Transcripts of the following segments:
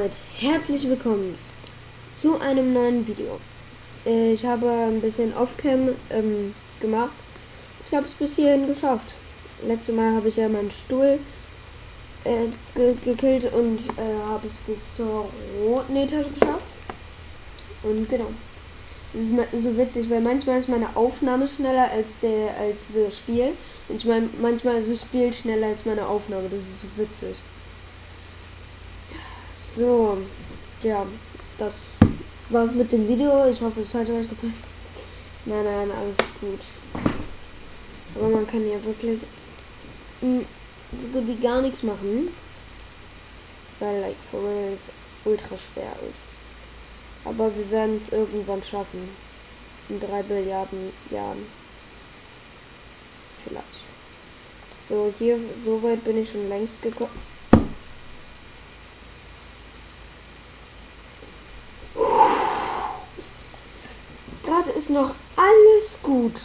damit herzlich willkommen zu einem neuen Video. Äh, Ich habe ein bisschen Off-Cam ähm, gemacht. Ich habe es bis hierhin geschafft. Letztes Mal habe ich ja meinen Stuhl äh, ge gekillt und äh, habe es bis zur roten Etage geschafft. Und genau. Das ist so witzig, weil manchmal ist meine Aufnahme schneller als der als das Spiel. Und ich meine, manchmal ist das Spiel schneller als meine Aufnahme. Das ist witzig. So, ja, das war's mit dem Video. Ich hoffe, es hat euch gefallen. Nein, nein, alles gut. Aber man kann ja wirklich so gut wie gar nichts machen. Weil, like, for real es ultra schwer ist. Aber wir werden es irgendwann schaffen. In drei Billiarden Jahren. Vielleicht. So, hier, so weit bin ich schon längst gekommen. Gerade ist noch alles gut.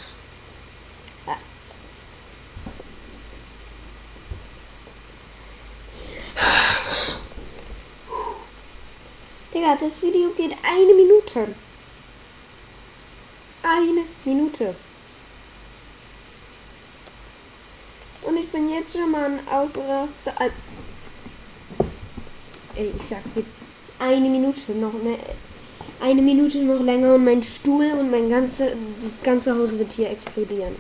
Digga, das Video geht eine Minute. Eine Minute. Und ich bin jetzt schon mal ein Ausraster. Ey, ich sag's dir. Eine Minute noch mehr. Eine Minute noch länger und mein Stuhl und mein ganze, das ganze Haus wird hier explodieren.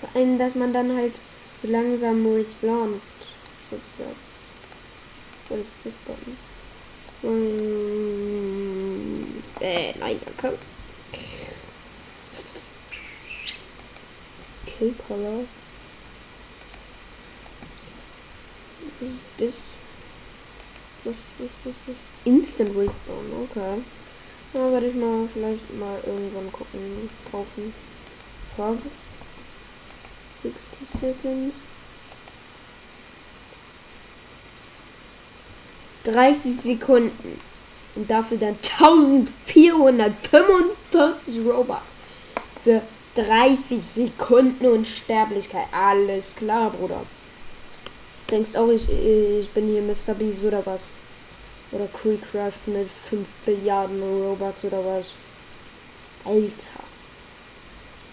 Vor allem, dass man dann halt so langsam respawnt. sozusagen. Was ist das Button? Mm, äh, nein, komm. Kill Color. Was ist das? Was, was, was, was? Instant Respawn, okay. Ja, werde ich mal vielleicht mal irgendwann gucken. Kaufen. Fog. 60 Seconds. 30 Sekunden. Und dafür dann 1445 Robux. Für 30 Sekunden Unsterblichkeit. Alles klar, Bruder. Denkst auch, ich, ich bin hier Mr. Beast oder was? Oder Creecraft mit 5 Billiarden Robux oder was? Alter.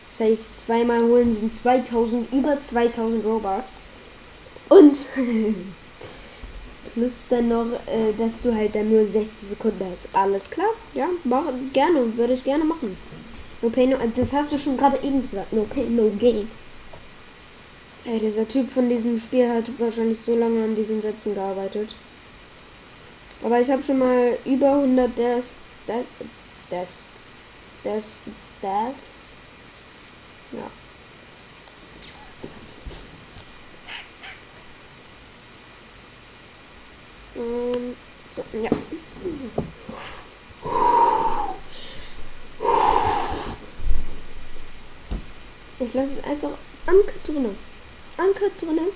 Das heißt, zweimal holen sind 2000, über 2000 Robux. Und plus dann noch, äh, dass du halt dann nur 60 Sekunden hast. Alles klar? Ja, mach, gerne. Würde ich gerne machen. No pain, no, das hast du schon gerade eben gesagt. No pain, no gain. Ey, dieser Typ von diesem Spiel hat wahrscheinlich so lange an diesen Sätzen gearbeitet. Aber ich habe schon mal über 100 Des, Des, Desks, Des, Deaths. Ja. Ähm, so, ja. Ich lasse es einfach Anker drinnen. Anker drinnen,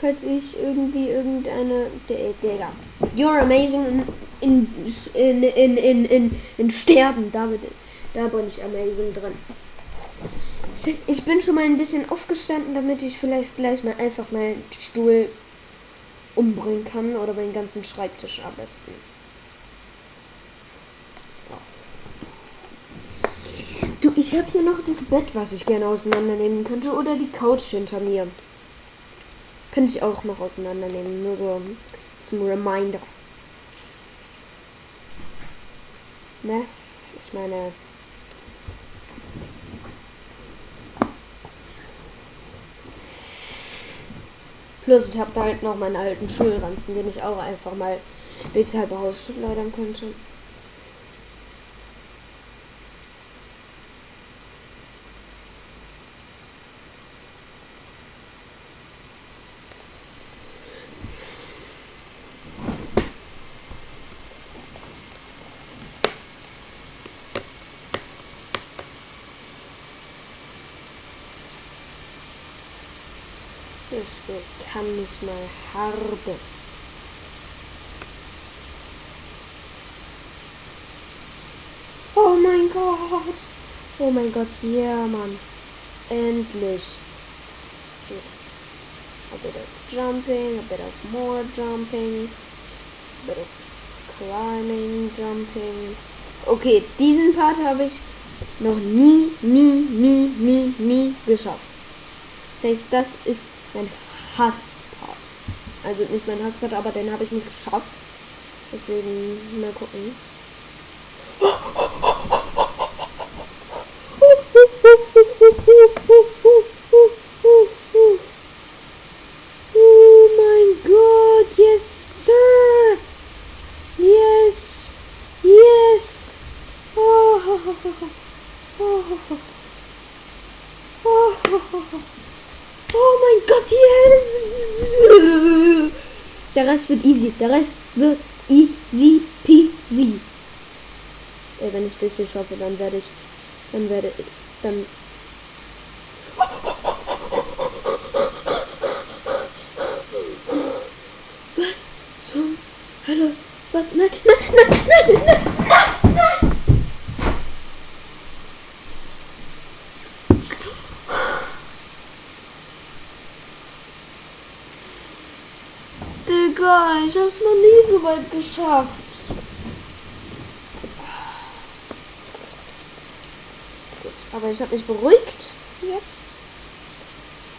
falls ich irgendwie irgendeine. Digga. You're amazing in, in, in, in, in, in Sterben. Da, bin- da bin ich amazing drin. Ich, ich bin schon mal ein bisschen aufgestanden, damit ich vielleicht gleich mal einfach meinen Stuhl umbringen kann oder meinen ganzen Schreibtisch am besten. Du, ich habe hier noch das Bett, was ich gerne auseinandernehmen könnte oder die Couch hinter mir. Könnte ich auch noch auseinandernehmen, nur so zum Reminder. Ne? Ich meine. Plus, ich habe da halt noch meinen alten Schulranzen, den ich auch einfach mal durchs halbe Haus schleudern könnte. Das Spiel kann mich mal harbe. Oh mein Gott. Oh mein Gott, ja, Mann. Endlich. So. a bit of jumping, a bit of more jumping, a bit of climbing, jumping. Okay, diesen Part habe ich noch nie, nie, nie, nie, nie geschafft. Das heißt, das ist mein Hasspart. Also nicht mein Hasspart, aber den habe ich nicht geschafft. Deswegen mal gucken. Oh mein Gott, yes, sir. Yes, yes. Oh, oh, oh, oh, oh mein Gott, yes. Der Rest wird easy. Der Rest wird easy peasy. Ey, wenn ich das hier schaffe, dann werde ich, dann werde ich, dann Was zum Hölle? Was? Nein, nein, nein, nein, nein, nein, nein. Digga, ich hab's noch nie so weit geschafft. Gut, aber ich habe mich beruhigt jetzt.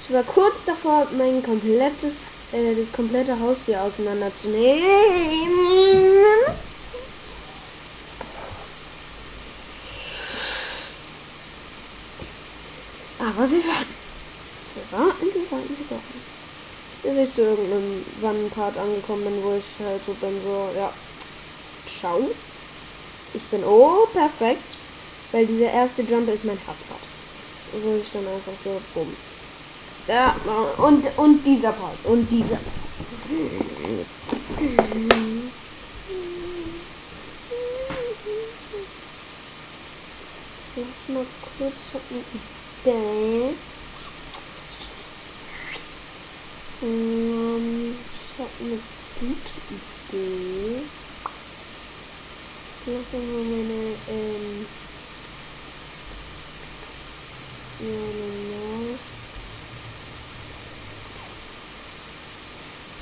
Ich war kurz davor, mein komplettes, äh, das komplette Haus hier auseinanderzunehmen. Aber wir warten. Wir warten, wir warten, wir warten. Bis ich zu irgendeinem Wannenpart angekommen bin, wo ich halt so bin, so, ja. Ciao. Ich bin, oh, perfekt. Weil dieser erste Jump ist mein Hasspart. Wo ich dann einfach so, bumm. Ja, und, und dieser Part. Und dieser. Lass mal kurz, ich hab eine Idee. Ähm, ich hab eine gute Idee. Lass mal meine, ähm, meine.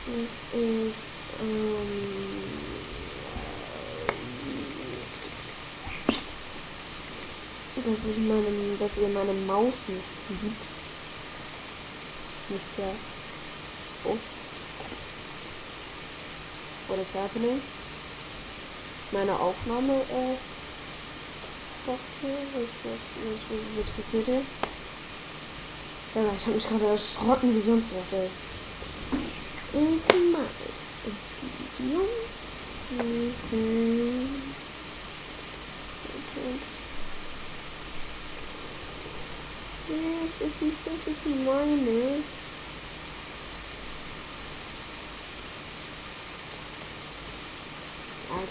Das ist, ähm, dass ich meine, dass ihr meine Maus nicht sieht. Nicht ja. Oh. What is happening? Meine Aufnahme, äh, was, was, was, was passiert hier? Ja, ich habe mich gerade erschrocken wie sonst was, ey. Das ist nicht, das ist meine.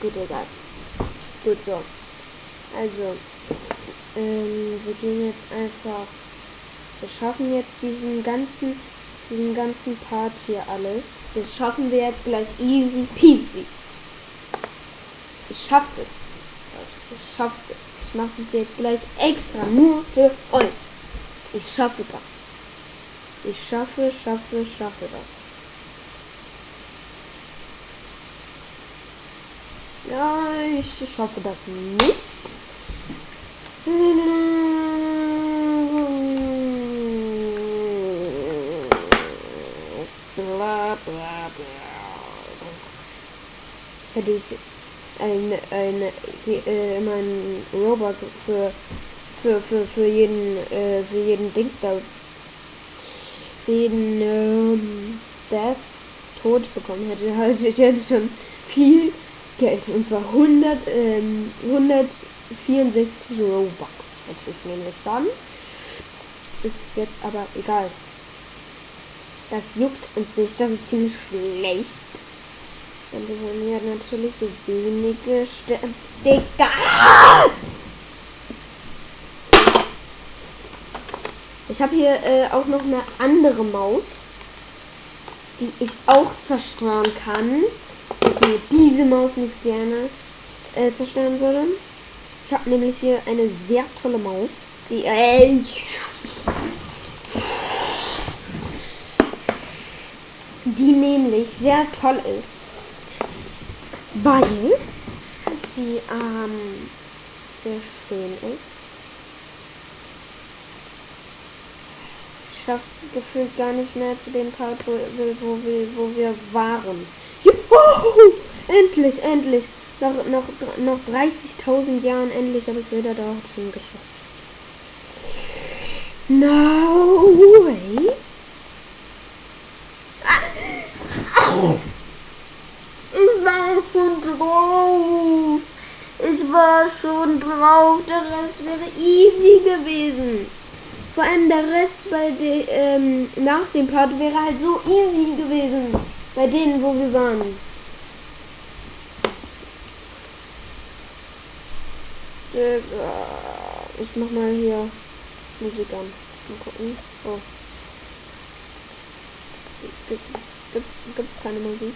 Gut, egal. Gut so. Also, ähm, wir gehen jetzt einfach. Wir schaffen jetzt diesen ganzen, diesen ganzen Part hier alles. Das schaffen wir jetzt gleich easy peasy. Ich schaff das. Ich schaff das. Ich mache das jetzt gleich extra nur für euch. Ich schaffe das. Ich schaffe, schaffe, schaffe das. Ja, ich schaffe das nicht. Bla bla bla. Hätte ich ein, ein, äh, mein Robot für, für, für, für jeden, äh, für jeden Dings da, jeden, ähm, Death tot bekommen hätte, halt ich hätte schon viel Geld. Und zwar 100, ähm, 164 Robux hätte ich nämlich dann. Ist jetzt aber egal. Das juckt uns nicht. Das ist ziemlich schlecht. Denn wir wollen ja natürlich so wenige Ster Digga! Ich habe hier äh, auch noch eine andere Maus, die ich auch zerstören kann. Diese Maus nicht gerne äh, zerstören würde. Ich habe nämlich hier eine sehr tolle Maus, die äh, die nämlich sehr toll ist, weil sie ähm, sehr schön ist. Ich schaff's gefühlt gar nicht mehr zu dem Part, wo, wo, wir, wo wir waren. Juhu! Endlich, endlich! Nach, nach, nach 30.000 Jahren endlich habe ich es wieder dorthin geschafft. No way! Ich war schon drauf. Ich war schon drauf. Der Rest wäre easy gewesen. Vor allem der Rest bei de, ähm, nach dem Part wäre halt so easy gewesen. Bei denen, wo wir waren. Ich mach mal hier Musik an. Mal gucken. Oh. Gibt, gibt, gibt's keine Musik?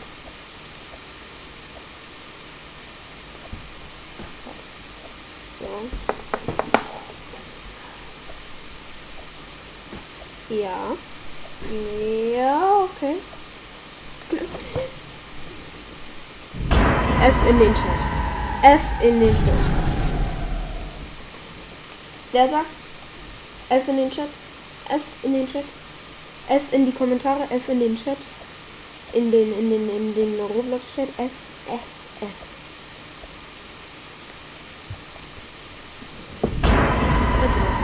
So. Ja. Ja, okay. F in den Chat. F in den Chat. Wer sagt's? F in den Chat. F in den Chat. F in die Kommentare. F in den Chat. In den, in den, in den Roblox-Chat. F, F, F. Jetzt raus.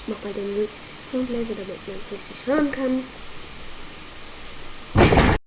Ich mach mal den Soundlaser, damit man es richtig hören kann.